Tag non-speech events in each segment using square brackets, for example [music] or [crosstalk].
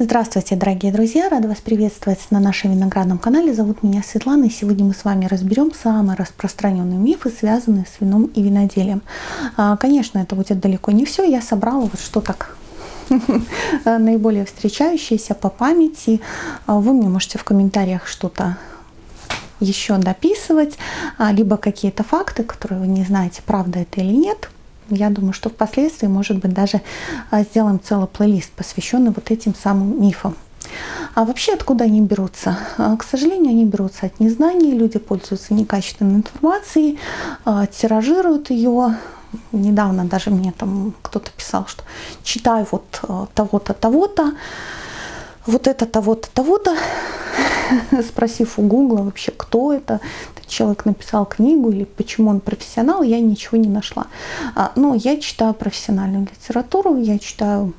Здравствуйте, дорогие друзья! Рада вас приветствовать на нашем виноградном канале. Зовут меня Светлана, и сегодня мы с вами разберем самые распространенные мифы, связанные с вином и виноделием. А, конечно, это будет далеко не все. Я собрала вот что так [laughs] наиболее встречающиеся по памяти. А, вы мне можете в комментариях что-то еще дописывать, а, либо какие-то факты, которые вы не знаете, правда это или нет. Я думаю, что впоследствии, может быть, даже а, сделаем целый плейлист, посвященный вот этим самым мифам. А вообще откуда они берутся? А, к сожалению, они берутся от незнания, люди пользуются некачественной информацией, а, тиражируют ее. Недавно даже мне там кто-то писал, что читай вот того-то, того-то, вот это того-то, того-то, [laughs] спросив у Гугла вообще, кто это, человек написал книгу или почему он профессионал, я ничего не нашла. А, но я читаю профессиональную литературу, я читаю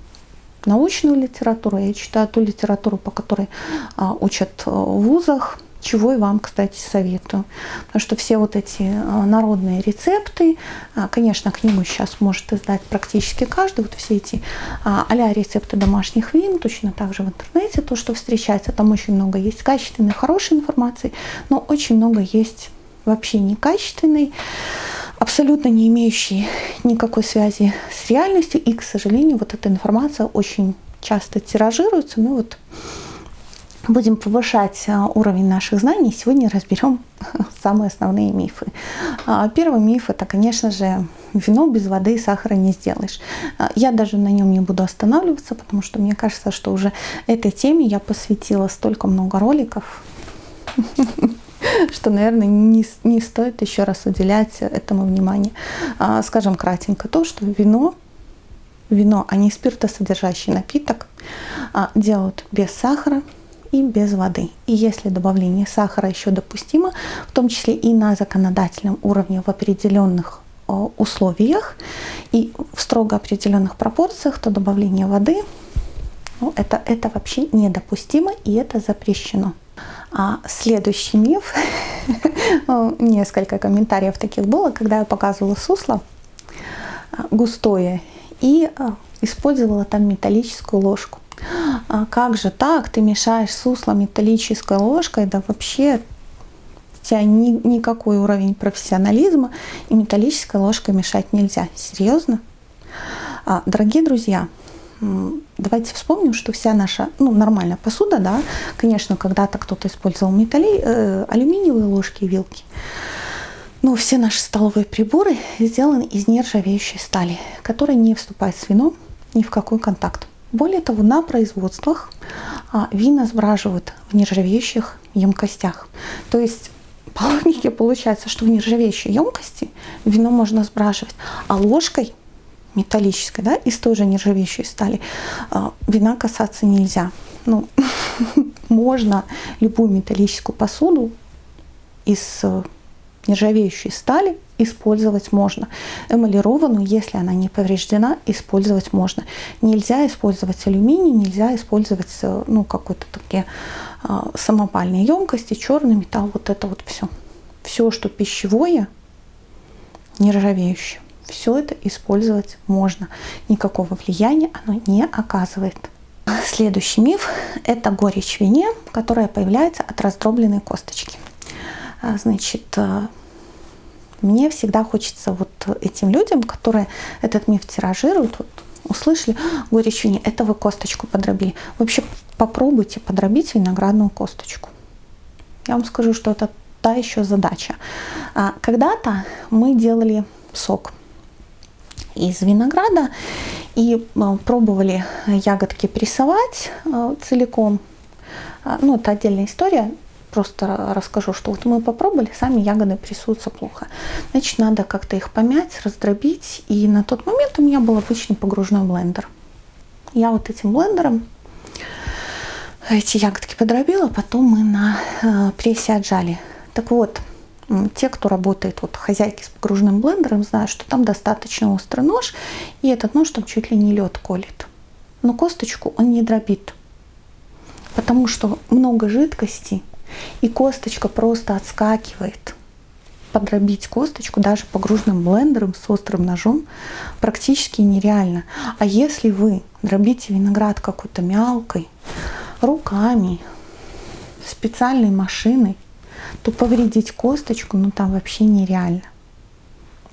научную литературу, я читаю ту литературу, по которой а, учат э, в вузах, чего и вам, кстати, советую. Потому что все вот эти а, народные рецепты, а, конечно, книгу сейчас может издать практически каждый, вот все эти а рецепты домашних вин, точно так же в интернете, то, что встречается, там очень много есть качественной, хорошей информации, но очень много есть вообще некачественной, абсолютно не имеющей никакой связи с реальностью, и, к сожалению, вот эта информация очень часто тиражируется, ну вот будем повышать а, уровень наших знаний. Сегодня разберем [laughs] самые основные мифы. А, первый миф – это, конечно же, вино без воды и сахара не сделаешь. А, я даже на нем не буду останавливаться, потому что мне кажется, что уже этой теме я посвятила столько много роликов, [laughs] что, наверное, не, не стоит еще раз уделять этому внимание. Скажем кратенько то, что вино вино, а не спиртосодержащий напиток, делают без сахара, и без воды. И если добавление сахара еще допустимо, в том числе и на законодательном уровне в определенных условиях и в строго определенных пропорциях, то добавление воды ну, это, это вообще недопустимо и это запрещено. А следующий миф, [laughs] несколько комментариев таких было, когда я показывала сусло а, густое и использовала там металлическую ложку а как же так, ты мешаешь сусло металлической ложкой, да вообще у тебя ни, никакой уровень профессионализма, и металлической ложкой мешать нельзя. Серьезно? А, дорогие друзья, давайте вспомним, что вся наша, ну, нормальная посуда, да, конечно, когда-то кто-то использовал металли, э, алюминиевые ложки и вилки, но все наши столовые приборы сделаны из нержавеющей стали, которая не вступает с вином ни в какой контакт. Более того, на производствах а, вина сбраживают в нержавеющих емкостях. То есть [laughs] по логике получается, что в нержавеющей емкости вино можно сбраживать, а ложкой металлической, да, из той же нержавеющей стали, а, вина касаться нельзя. Ну, [laughs] можно любую металлическую посуду из э, нержавеющей стали использовать можно. Эмалированную, если она не повреждена, использовать можно. Нельзя использовать алюминий, нельзя использовать э, ну, какой-то такие а, самопальные емкости, черный металл, вот это вот все. Все, что пищевое, нержавеющее, все это использовать можно. Никакого влияния оно не оказывает. Следующий миф – это горечь вине, которая появляется от раздробленной косточки. А, значит, э, мне всегда хочется вот этим людям, которые этот миф тиражируют, вот, услышали горечь вине, это вы косточку подробили. Вообще попробуйте подробить виноградную косточку. Я вам скажу, что это та еще задача. А, когда-то мы делали сок из винограда и а, пробовали ягодки прессовать а, целиком. Ну, это отдельная история просто расскажу, что вот мы попробовали, сами ягоды прессуются плохо. Значит, надо как-то их помять, раздробить. И на тот момент у меня был обычный погружной блендер. Я вот этим блендером эти ягодки подробила, потом мы на э, прессе отжали. Так вот, те, кто работает, вот хозяйки с погружным блендером, знают, что там достаточно острый нож, и этот нож там чуть ли не лед колет. Но косточку он не дробит, потому что много жидкости, и косточка просто отскакивает. подробить косточку даже погруженным блендером с острым ножом практически нереально. А если вы дробите виноград какой-то мялкой, руками, специальной машиной, то повредить косточку, ну там вообще нереально.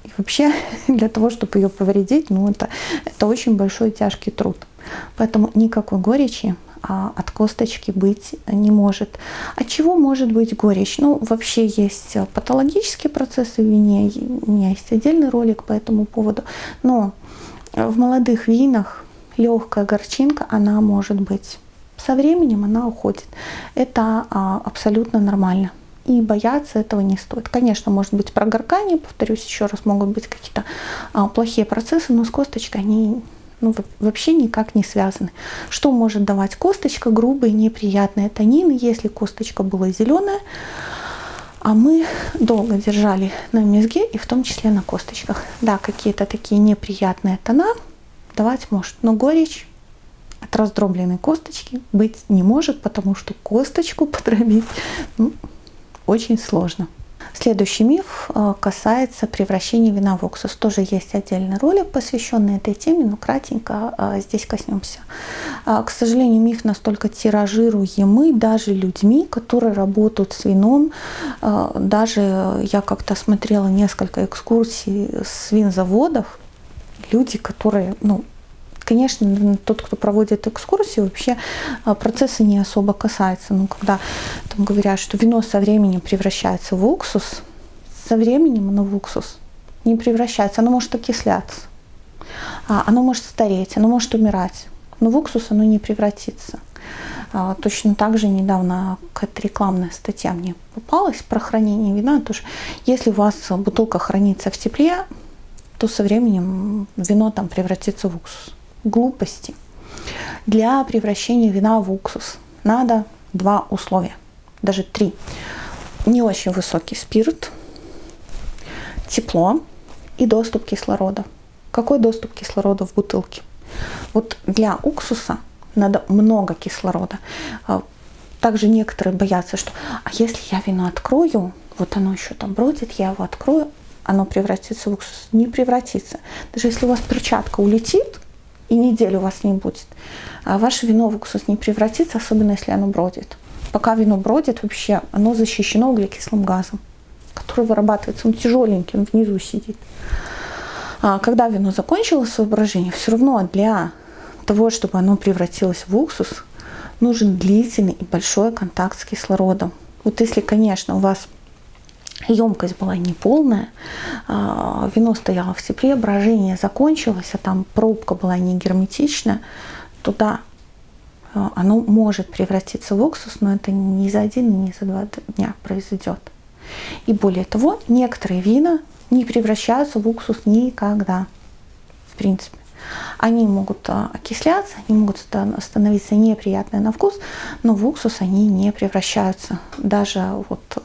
И вообще [laughs] для того, чтобы ее повредить, ну это, это очень большой тяжкий труд. Поэтому никакой горечи от косточки быть не может. От чего может быть горечь? Ну, вообще есть патологические процессы в вине, у меня есть отдельный ролик по этому поводу, но в молодых винах легкая горчинка, она может быть. Со временем она уходит. Это а, абсолютно нормально. И бояться этого не стоит. Конечно, может быть прогоркание, повторюсь еще раз, могут быть какие-то а, плохие процессы, но с косточкой они ну, вообще никак не связаны. Что может давать косточка? Грубые, неприятные танины, если косточка была зеленая, а мы долго держали на мезге и в том числе на косточках. Да, какие-то такие неприятные тона давать может, но горечь от раздробленной косточки быть не может, потому что косточку [laughs] подробить ну, очень сложно. Следующий миф э, касается превращения вина в уксус. Тоже есть отдельный ролик, посвященный этой теме, но кратенько э, здесь коснемся. Э, к сожалению, миф настолько тиражируемый даже людьми, которые работают с вином. Даже я как-то смотрела несколько экскурсий с винзаводов. Люди, которые ну, Конечно, тот, кто проводит экскурсии, вообще а, процесса не особо касается. Но когда там говорят, что вино со временем превращается в уксус, со временем оно в уксус не превращается, оно может окисляться, а, оно может стареть, оно может умирать, но в уксус оно не превратится. А, точно так же недавно какая-то рекламная статья мне попалась про хранение вина. Тоже, если у вас бутылка хранится в тепле, то со временем вино там превратится в уксус глупости. Для превращения вина в уксус надо два условия, даже три. Не очень высокий спирт, тепло и доступ кислорода. Какой доступ кислорода в бутылке? Вот для уксуса надо много кислорода. А, также некоторые боятся, что а если я вино открою, вот оно еще там бродит, я его открою, оно превратится в уксус. Не превратится. Даже если у вас перчатка улетит, и неделю у вас не будет. А ваше вино в уксус не превратится, особенно если оно бродит. Пока вино бродит, вообще оно защищено углекислым газом, который вырабатывается, он тяжеленький, он внизу сидит. А когда вино закончило свое брожение, все равно для того, чтобы оно превратилось в уксус, нужен длительный и большой контакт с кислородом. Вот если, конечно, у вас емкость была неполная, а, вино стояло в тепле, брожение закончилось, а там пробка была не герметичная, то да, а, оно может превратиться в уксус, но это не за один, не за два дня произойдет. И более того, некоторые вина не превращаются в уксус никогда, в принципе. Они могут а, окисляться, они могут становиться неприятные на вкус, но в уксус они не превращаются. Даже вот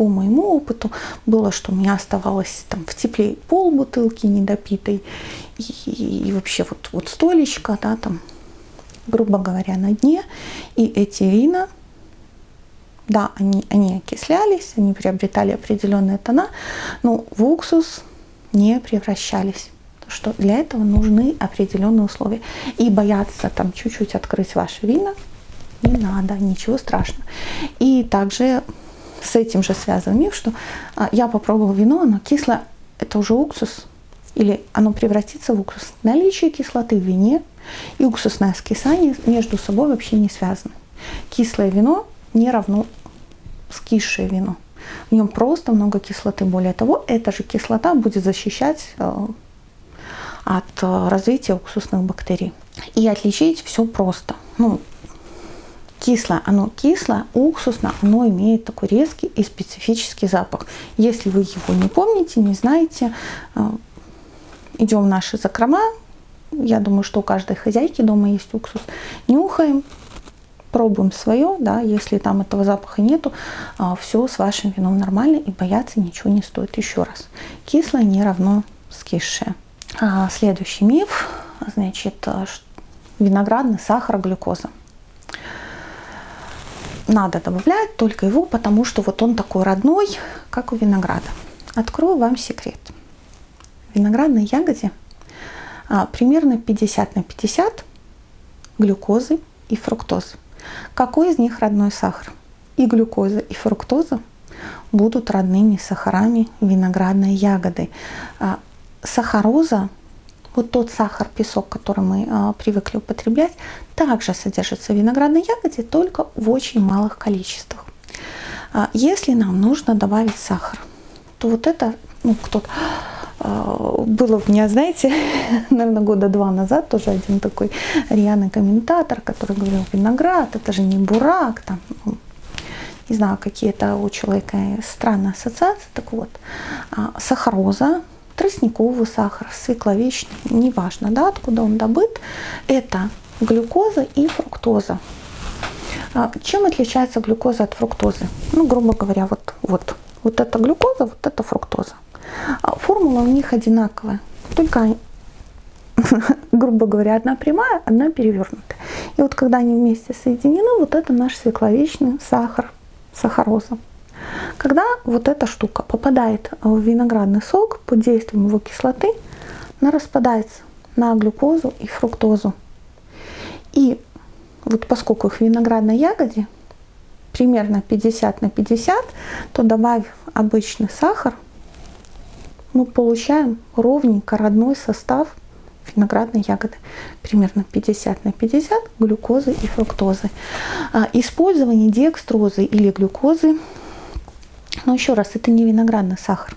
по моему опыту было, что у меня оставалось там в тепле пол бутылки недопитой и, и, и вообще вот, вот столечко, да, там, грубо говоря, на дне. И эти вина, да, они, они окислялись, они приобретали определенные тона, но в уксус не превращались что для этого нужны определенные условия. И бояться там чуть-чуть открыть ваши вина не надо, ничего страшного. И также с этим же связан миф, что а, я попробовал вино, оно кислое, это уже уксус, или оно превратится в уксус. Наличие кислоты в вине и уксусное скисание между собой вообще не связаны. Кислое вино не равно скисшее вино. В нем просто много кислоты. Более того, эта же кислота будет защищать э, от э, развития уксусных бактерий. И отличить все просто. Ну, кислое, оно кислое, уксусное, оно имеет такой резкий и специфический запах. Если вы его не помните, не знаете, э, идем в наши закрома, я думаю, что у каждой хозяйки дома есть уксус, нюхаем, пробуем свое, да, если там этого запаха нету, э, все с вашим вином нормально и бояться ничего не стоит. Еще раз, кислое не равно скисшее. А следующий миф, значит, э, виноградный сахар, глюкоза надо добавлять только его, потому что вот он такой родной, как у винограда. Открою вам секрет. В виноградной ягоде а, примерно 50 на 50 глюкозы и фруктозы. Какой из них родной сахар? И глюкоза, и фруктоза будут родными сахарами виноградной ягоды. А, сахароза, вот тот сахар, песок, который мы а, привыкли употреблять, также содержится в виноградной ягоде, только в очень малых количествах. А, если нам нужно добавить сахар, то вот это, ну, кто-то было у меня, знаете, [laughs] наверное, года два назад тоже один такой рьяный комментатор, который говорил, виноград, это же не бурак, там, ну, не знаю, какие-то у человека странные ассоциации, так вот, сахароза, тростниковый сахар, свекловичный, неважно, да, откуда он добыт, это глюкоза и фруктоза. А, чем отличается глюкоза от фруктозы? Ну, грубо говоря, вот, вот, вот это глюкоза, вот это фруктоза. А, формула у них одинаковая, только [laughs] грубо говоря, одна прямая, одна перевернутая. И вот когда они вместе соединены, вот это наш свекловичный сахар, сахароза. Когда вот эта штука попадает в виноградный сок под действием его кислоты, она распадается на глюкозу и фруктозу. И вот поскольку их в виноградной ягоде примерно 50 на 50, то добавив обычный сахар, мы получаем ровненько родной состав виноградной ягоды. Примерно 50 на 50 глюкозы и фруктозы. А, использование декстрозы или глюкозы, но еще раз, это не виноградный сахар.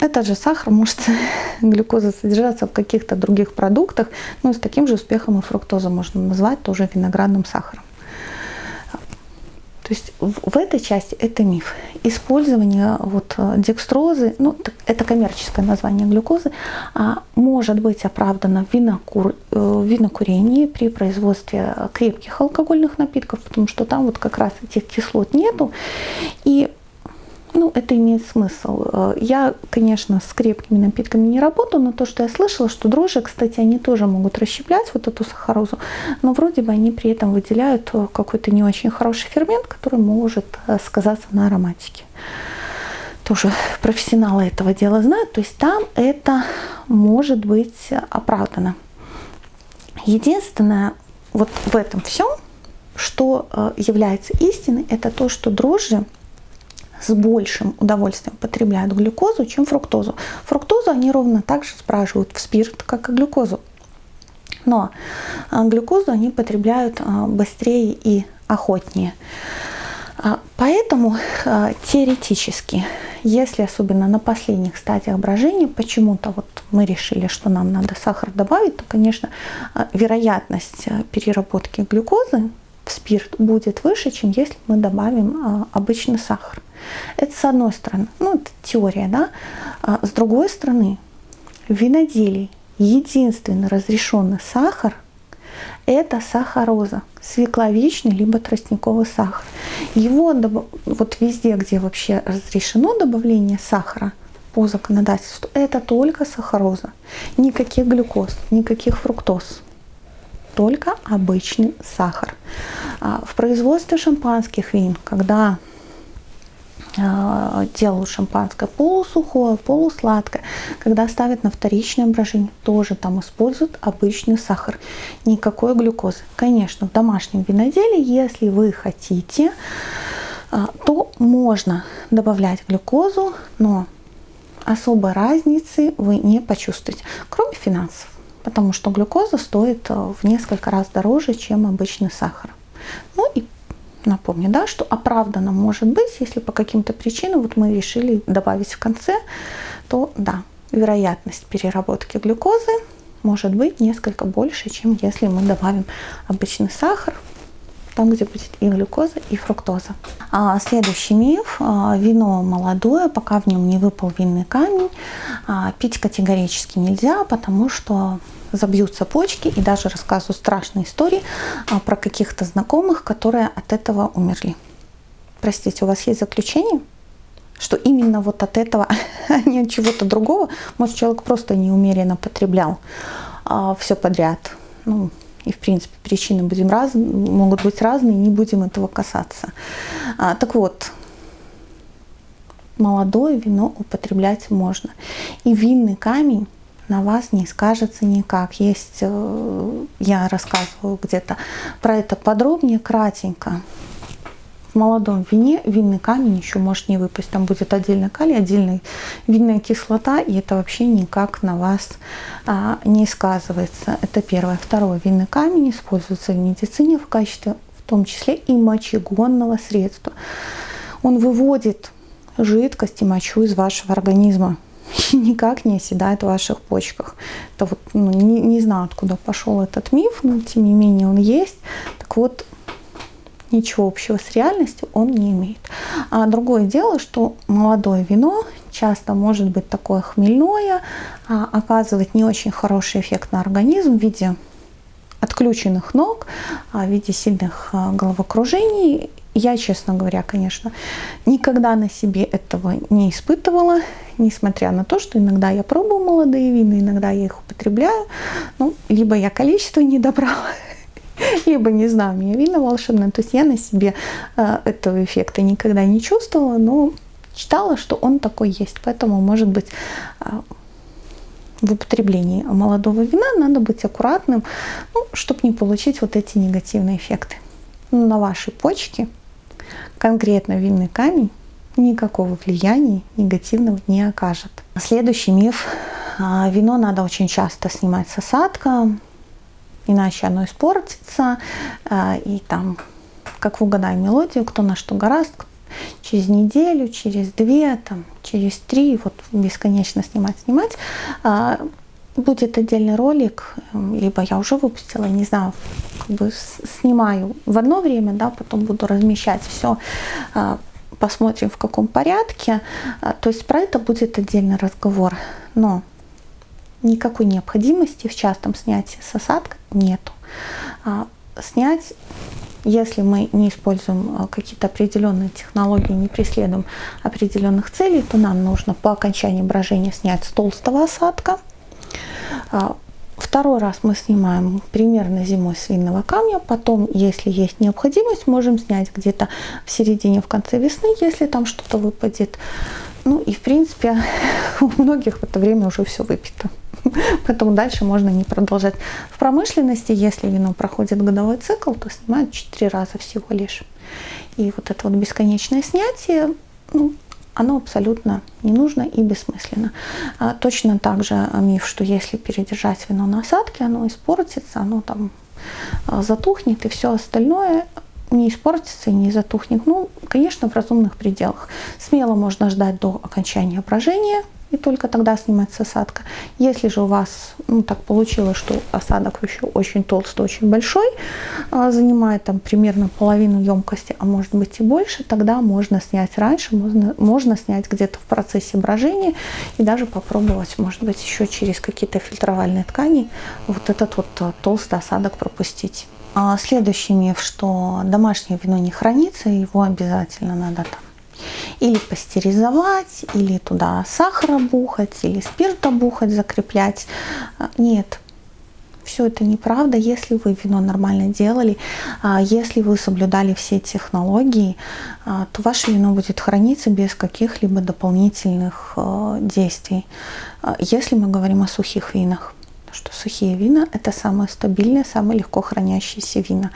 Этот же сахар может [laughs] глюкоза содержаться в каких-то других продуктах, но с таким же успехом и фруктозу можно назвать тоже виноградным сахаром. То есть в этой части это миф. Использование вот э, декстрозы, ну, это коммерческое название глюкозы, а может быть оправдано в, винокур, э, в винокурении при производстве крепких алкогольных напитков, потому что там вот как раз этих кислот нету. И ну, это имеет смысл. Э, я, конечно, с крепкими напитками не работаю, но то, что я слышала, что дрожжи, кстати, они тоже могут расщеплять вот эту сахарозу, но вроде бы они при этом выделяют э, какой-то не очень хороший фермент, который может э, сказаться на ароматике. Тоже профессионалы этого дела знают, то есть там это может быть оправдано. Единственное, вот в этом всем, что является истиной, это то, что дрожжи с большим удовольствием потребляют глюкозу, чем фруктозу. Фруктозу они ровно так же спрашивают в спирт, как и глюкозу. Но а, глюкозу они потребляют а, быстрее и охотнее. А, поэтому теоретически, если особенно на последних стадиях брожения почему-то вот мы решили, что нам надо сахар добавить, то, конечно, вероятность переработки глюкозы в спирт будет выше, чем если мы добавим обычный сахар. Это с одной стороны, ну это теория, да. А с другой стороны, в виноделии единственный разрешенный сахар – это сахароза, свекловичный либо тростниковый сахар. Его вот везде, где вообще разрешено добавление сахара по законодательству, это только сахароза. Никаких глюкоз, никаких фруктоз только обычный сахар. А в производстве шампанских вин, когда а, делают шампанское полусухое, полусладкое. Когда ставят на вторичное брожение, тоже там используют обычный сахар. Никакой глюкозы. Конечно, в домашнем виноделии, если вы хотите, а, то можно добавлять глюкозу, но особой разницы вы не почувствуете, кроме финансов. Потому что глюкоза стоит а, в несколько раз дороже, чем обычный сахар. Ну и Напомню, да, что оправдано может быть, если по каким-то причинам вот мы решили добавить в конце, то да, вероятность переработки глюкозы может быть несколько больше, чем если мы добавим обычный сахар, там, где будет и глюкоза, и фруктоза. А следующий миф. А, вино молодое, пока в нем не выпал винный камень, а, пить категорически нельзя, потому что забьются почки и даже рассказываю страшные истории а, про каких-то знакомых, которые от этого умерли. Простите, у вас есть заключение? Что именно вот от этого, [laughs] а не от чего-то другого, может человек просто неумеренно потреблял а, все подряд. Ну, И, в принципе, причины будем раз, могут быть разные, не будем этого касаться. А, так вот, молодое вино употреблять можно. И винный камень на вас не скажется никак. Есть, э, я рассказываю где-то про это подробнее, кратенько. В молодом вине винный камень еще может не выпасть. Там будет отдельно калий, отдельная винная кислота, и это вообще никак на вас а, не сказывается. Это первое. Второе. Винный камень используется в медицине в качестве, в том числе и мочегонного средства. Он выводит жидкость и мочу из вашего организма [laughs] никак не оседает в ваших почках. Это вот, ну, не, не знаю, откуда пошел этот миф, но тем не менее он есть. Так вот, ничего общего с реальностью он не имеет. А другое дело, что молодое вино часто может быть такое хмельное, а оказывать не очень хороший эффект на организм в виде отключенных ног, а в виде сильных а, головокружений. Я, честно говоря, конечно, никогда на себе этого не испытывала несмотря на то, что иногда я пробую молодые вина, иногда я их употребляю, ну, либо я количество не добрала, [laughs] либо, не знаю, у меня вина волшебное. То есть я на себе э, этого эффекта никогда не чувствовала, но читала, что он такой есть. Поэтому, может быть, э, в употреблении молодого вина надо быть аккуратным, ну, чтобы не получить вот эти негативные эффекты. Но на вашей почке конкретно винный камень никакого влияния негативного не окажет. Следующий миф. А, вино надо очень часто снимать с осадка, иначе оно испортится. А, и там, как в угадай мелодию, кто на что гораст, через неделю, через две, там, через три, вот бесконечно снимать, снимать. А, будет отдельный ролик, либо я уже выпустила, не знаю, как бы снимаю в одно время, да, потом буду размещать все посмотрим в каком порядке. А, то есть про это будет отдельный разговор. Но никакой необходимости в частом снятии с осадка нету. А, снять, если мы не используем а, какие-то определенные технологии, не преследуем определенных целей, то нам нужно по окончании брожения снять с толстого осадка. Второй раз мы снимаем примерно зимой с винного камня. Потом, если есть необходимость, можем снять где-то в середине, в конце весны, если там что-то выпадет. Ну и в принципе [laughs] у многих в это время уже все выпито. [laughs] Поэтому дальше можно не продолжать. В промышленности, если вино проходит годовой цикл, то снимают 4 раза всего лишь. И вот это вот бесконечное снятие, ну, оно абсолютно не нужно и бессмысленно. А, точно так же миф, что если передержать вино на осадке, оно испортится, оно там а, затухнет и все остальное не испортится и не затухнет. Ну, конечно, в разумных пределах. Смело можно ждать до окончания брожения – и только тогда снимается осадка. Если же у вас ну, так получилось, что осадок еще очень толстый, очень большой, а, занимает там примерно половину емкости, а может быть и больше, тогда можно снять раньше, можно, можно снять где-то в процессе брожения и даже попробовать, может быть, еще через какие-то фильтровальные ткани вот этот вот а, толстый осадок пропустить. А следующий миф, что домашнее вино не хранится, его обязательно надо там или пастеризовать, или туда сахара бухать, или спирта бухать, закреплять. А, нет, все это неправда. Если вы вино нормально делали, а, если вы соблюдали все технологии, а, то ваше вино будет храниться без каких-либо дополнительных действий. Если мы говорим о сухих винах что сухие вина это самые стабильные, самые легко хранящиеся вина.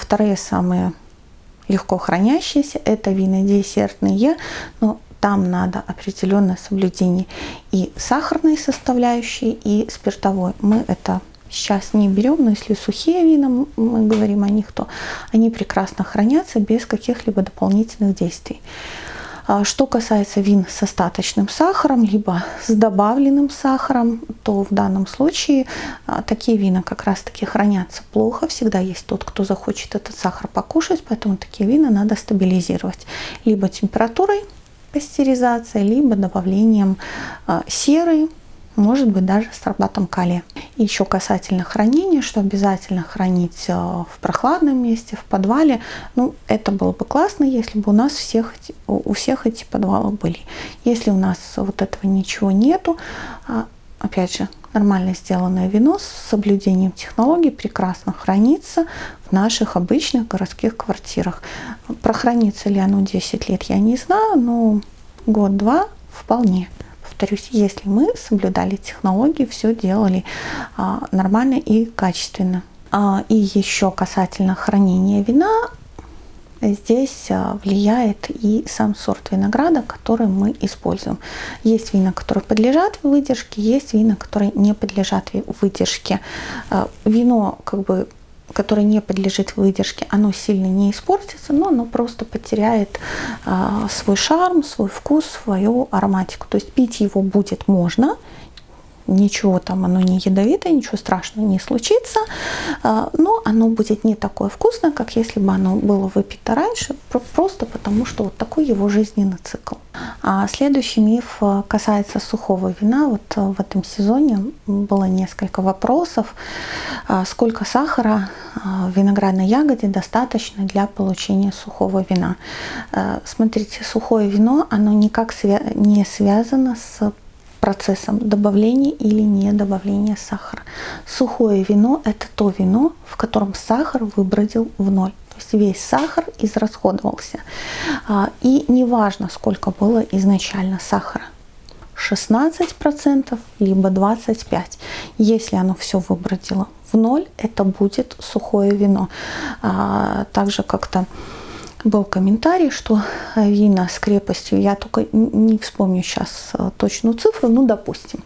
Вторые самые легко хранящиеся, это вина десертные, но там надо определенное соблюдение и сахарной составляющей, и спиртовой. Мы это сейчас не берем, но если сухие вина, мы говорим о них, то они прекрасно хранятся без каких-либо дополнительных действий. А что касается вин с остаточным сахаром, либо с добавленным сахаром, то в данном случае а, такие вина как раз таки хранятся плохо. Всегда есть тот, кто захочет этот сахар покушать, поэтому такие вина надо стабилизировать либо температурой пастеризации, либо добавлением а, серы, может быть даже с сорбатом калия. Еще касательно хранения, что обязательно хранить э, в прохладном месте, в подвале. Ну, это было бы классно, если бы у нас всех, у всех эти подвалы были. Если у нас вот этого ничего нету, а, опять же, нормально сделанное вино с соблюдением технологий прекрасно хранится в наших обычных городских квартирах. Прохранится ли оно 10 лет, я не знаю, но год-два вполне. Повторюсь, если мы соблюдали технологии, все делали а, нормально и качественно. А, и еще касательно хранения вина, здесь а, влияет и сам сорт винограда, который мы используем. Есть вина, которые подлежат выдержке, есть вина, которые не подлежат выдержке. Вино как бы которое не подлежит выдержке, оно сильно не испортится, но оно просто потеряет э, свой шарм, свой вкус, свою ароматику. То есть пить его будет можно, ничего там, оно не ядовитое, ничего страшного не случится, а, но оно будет не такое вкусное, как если бы оно было выпито раньше, просто потому что вот такой его жизненный цикл. А следующий миф а, касается сухого вина. Вот в этом сезоне было несколько вопросов. Сколько сахара виноградной ягоде достаточно для получения сухого вина? Смотрите, сухое вино, оно никак не связано с процессом добавления или не добавления сахара. Сухое вино – это то вино, в котором сахар выбродил в ноль. То есть весь сахар израсходовался. А, и неважно, сколько было изначально сахара. 16% либо 25%. Если оно все выбродило в ноль, это будет сухое вино. А, также как-то был комментарий, что вина с крепостью, я только не вспомню сейчас э, точную цифру, ну, допустим,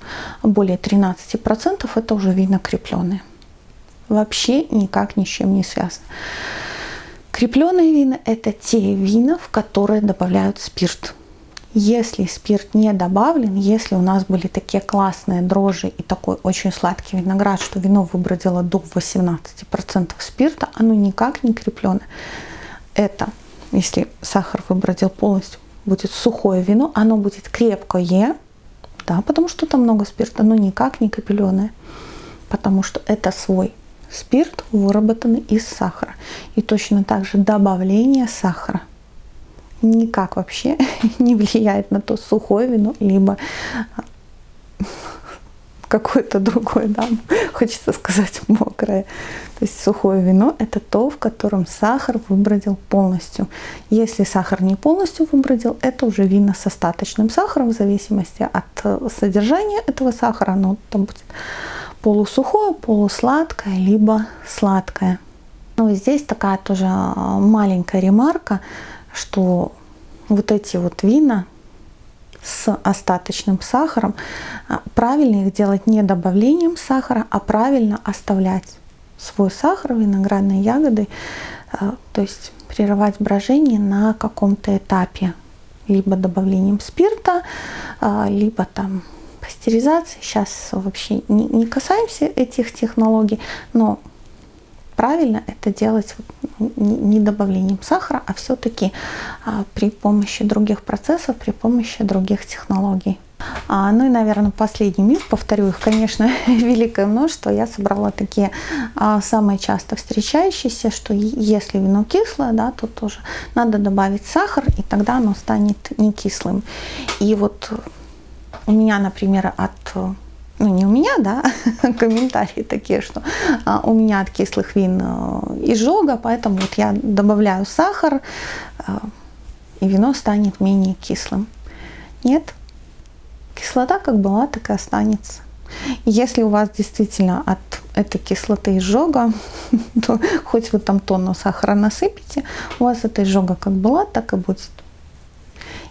более 13% это уже вина крепленые. Вообще никак ни с чем не связано. Крепленые вина – это те вина, в которые добавляют спирт. Если спирт не добавлен, если у нас были такие классные дрожжи и такой очень сладкий виноград, что вино выбродило до 18% спирта, оно никак не крепленое. Это если сахар выбродил полностью, будет сухое вино, оно будет крепкое, да, потому что там много спирта, но никак не капеленое, потому что это свой спирт, выработанный из сахара. И точно так же добавление сахара никак вообще [laughs] не влияет на то, сухое вино, либо какое-то другое, да, [laughs] хочется сказать мокрое. То есть сухое вино – это то, в котором сахар выбродил полностью. Если сахар не полностью выбродил, это уже вино с остаточным сахаром, в зависимости от э, содержания этого сахара, оно там будет полусухое, полусладкое, либо сладкое. Ну и здесь такая тоже э, маленькая ремарка, что вот эти вот вина, с остаточным сахаром, а, правильно их делать не добавлением сахара, а правильно оставлять свой сахар виноградной ягоды, а, то есть прерывать брожение на каком-то этапе, либо добавлением спирта, а, либо там пастеризации. Сейчас вообще не касаемся этих технологий, но правильно это делать не добавлением сахара, а все-таки а, при помощи других процессов, при помощи других технологий. А, ну и, наверное, последний миф, повторю их, конечно, [laughs] великое множество. Я собрала такие а, самые часто встречающиеся, что если вино кислое, да, то тоже надо добавить сахар, и тогда оно станет не кислым. И вот у меня, например, от ну не у меня, да, [laughs] комментарии такие, что а, у меня от кислых вин э, изжога, поэтому вот я добавляю сахар, э, и вино станет менее кислым. Нет, кислота как была, так и останется. Если у вас действительно от этой кислоты изжога, [laughs] то хоть вы там тонну сахара насыпите, у вас эта изжога как была, так и будет.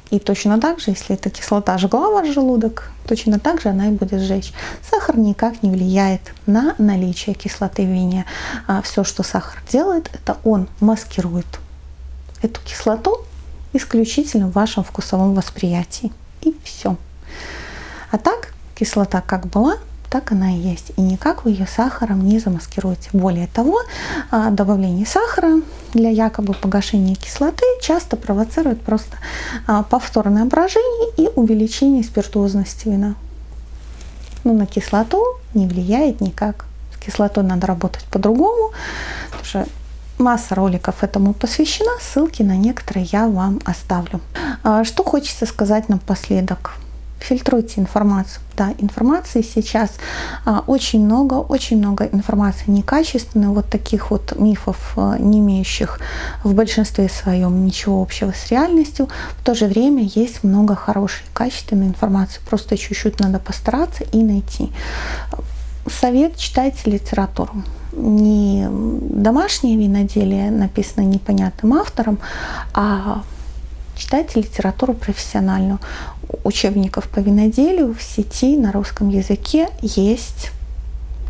И точно так же, если эта кислота жгла ваш желудок, точно так же она и будет сжечь. Сахар никак не влияет на наличие кислоты в вине. А все, что сахар делает, это он маскирует эту кислоту исключительно в вашем вкусовом восприятии. И все. А так, кислота как была, так она и есть. И никак вы ее сахаром не замаскируете. Более того, а, добавление сахара для якобы погашения кислоты часто провоцирует просто а, повторное брожение и увеличение спиртуозности вина. Но на кислоту не влияет никак. С кислотой надо работать по-другому. Масса роликов этому посвящена, ссылки на некоторые я вам оставлю. А, что хочется сказать напоследок. Фильтруйте информацию. Да, информации сейчас а, очень много, очень много информации некачественной, вот таких вот мифов, а, не имеющих в большинстве своем ничего общего с реальностью. В то же время есть много хорошей, качественной информации. Просто чуть-чуть надо постараться и найти. Совет читайте литературу. Не домашнее виноделие, написано непонятным автором, а читайте литературу профессиональную. Учебников по виноделию в сети на русском языке есть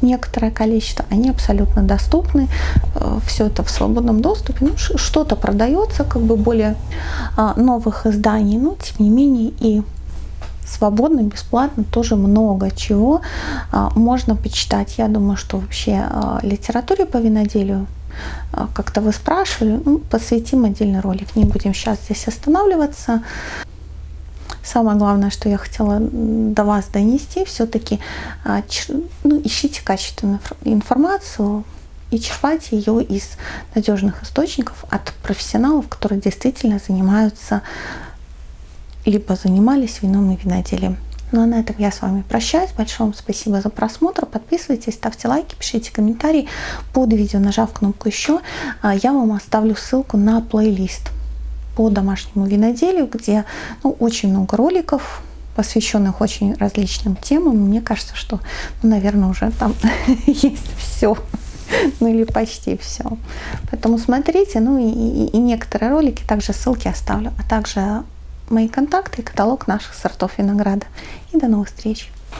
некоторое количество, они абсолютно доступны, э, все это в свободном доступе, ну, что-то продается, как бы более а, новых изданий, но тем не менее и свободно, бесплатно тоже много чего а, можно почитать. Я думаю, что вообще а, литературе по виноделию как-то вы спрашивали, ну, посвятим отдельный ролик. Не будем сейчас здесь останавливаться. Самое главное, что я хотела до вас донести, все-таки ну, ищите качественную информацию и черпайте ее из надежных источников от профессионалов, которые действительно занимаются либо занимались вином и виноделием. Ну а на этом я с вами прощаюсь. Большое вам спасибо за просмотр. Подписывайтесь, ставьте лайки, пишите комментарии под видео, нажав кнопку «Еще». А, я вам оставлю ссылку на плейлист по домашнему виноделию, где ну, очень много роликов, посвященных очень различным темам. Мне кажется, что, ну, наверное, уже там [laughs] есть все. Ну или почти все. Поэтому смотрите, ну и, и, и некоторые ролики, также ссылки оставлю, а также мои контакты и каталог наших сортов винограда. И до новых встреч!